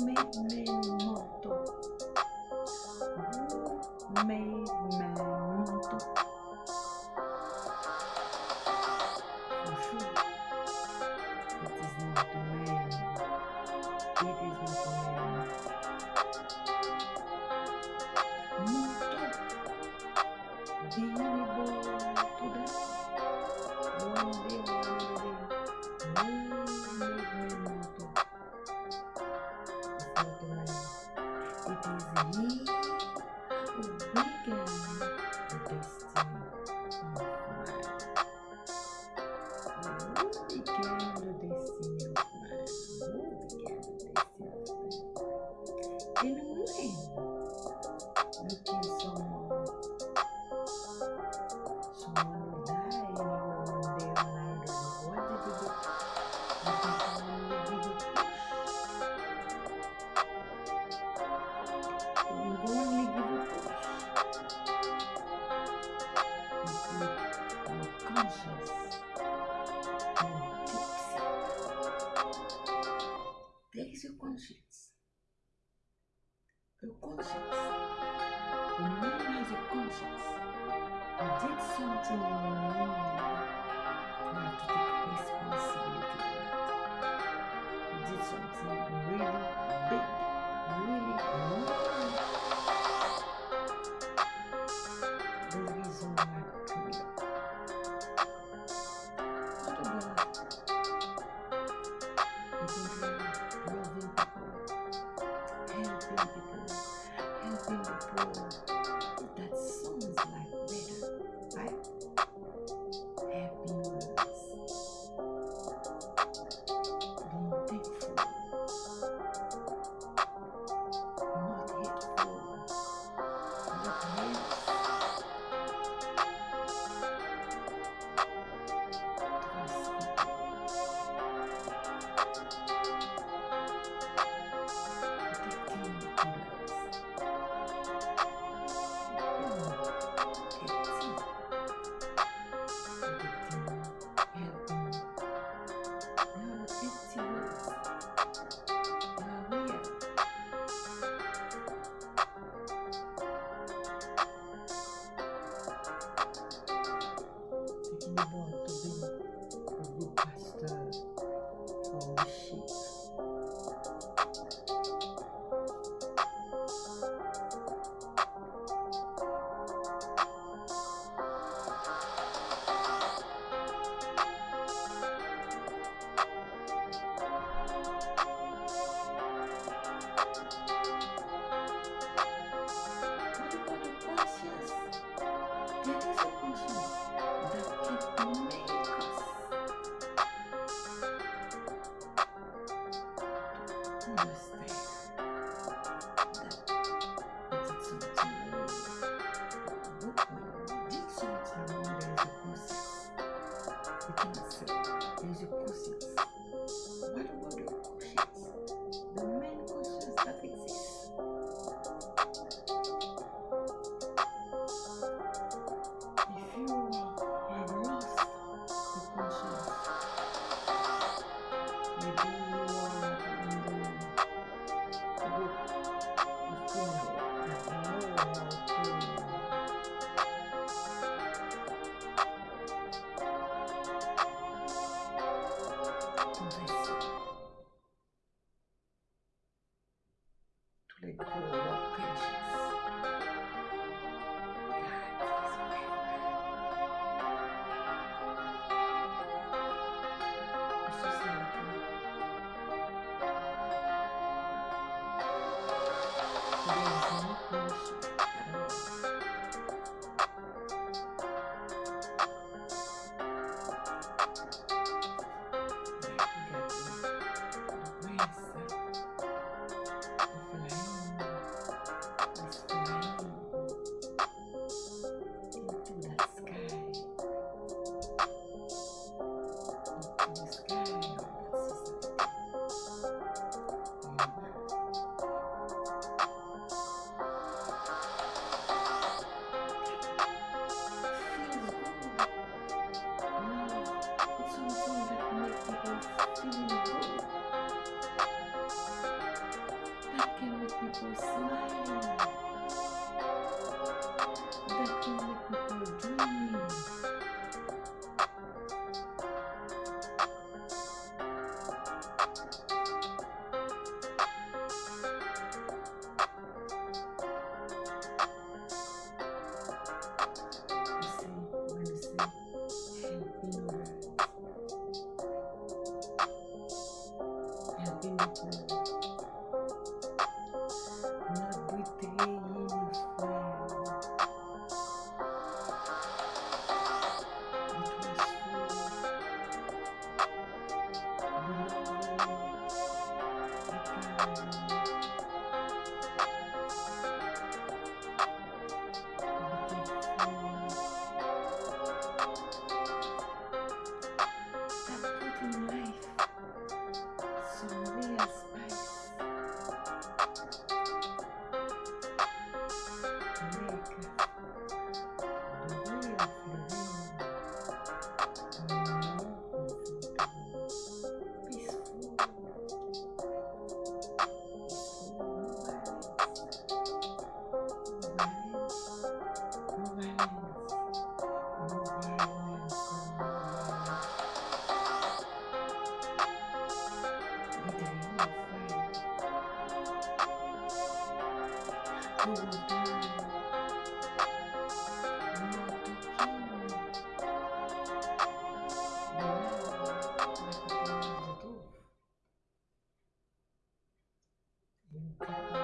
Made Man Moto. Made Man Moto. For sure. It is not a man. It is not a man. Moto. Deliver to them. One day, one day. Moto. subconscious. I did something wrong. I have to take responsibility for it. I did something really big, really wrong. The reason why I do up. To be I think loving people, helping people, helping the poor bye. bastard. Oh shit. Cool oh, To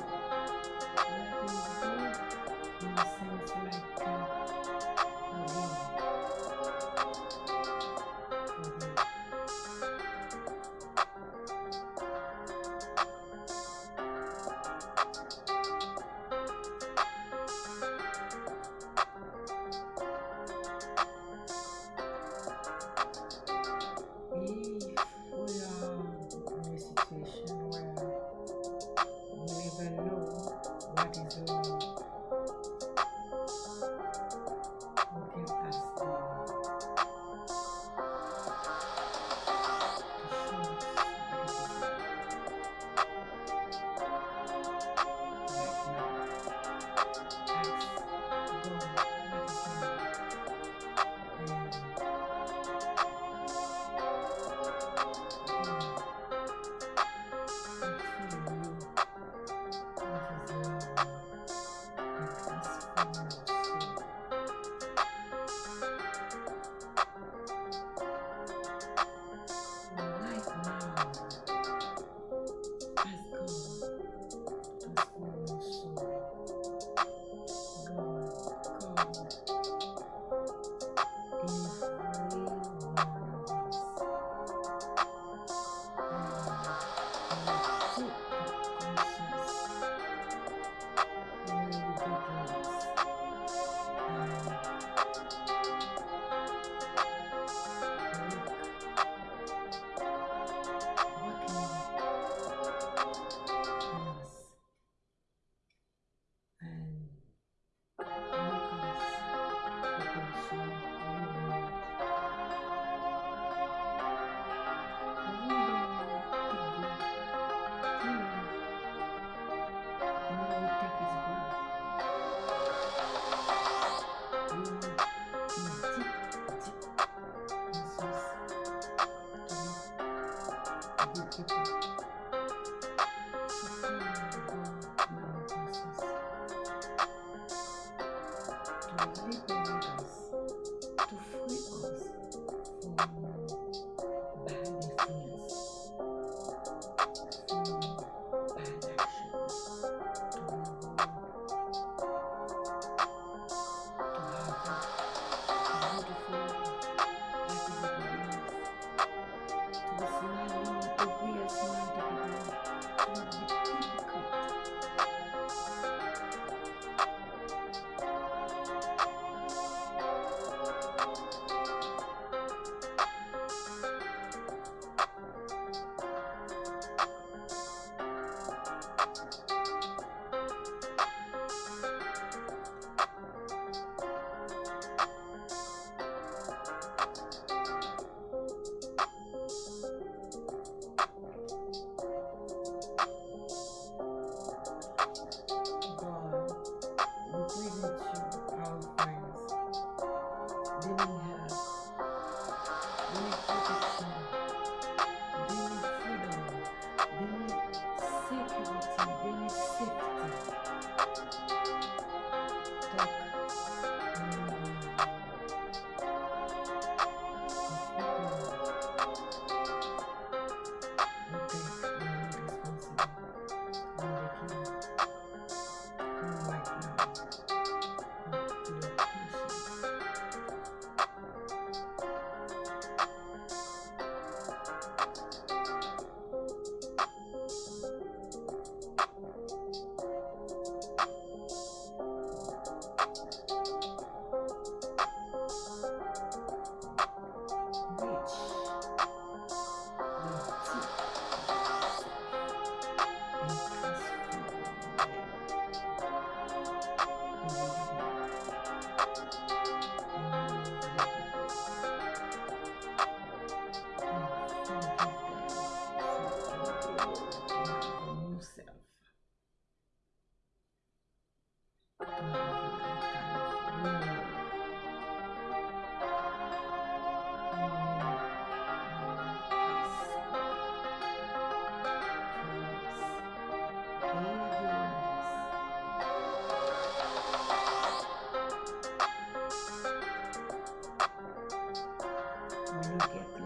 may get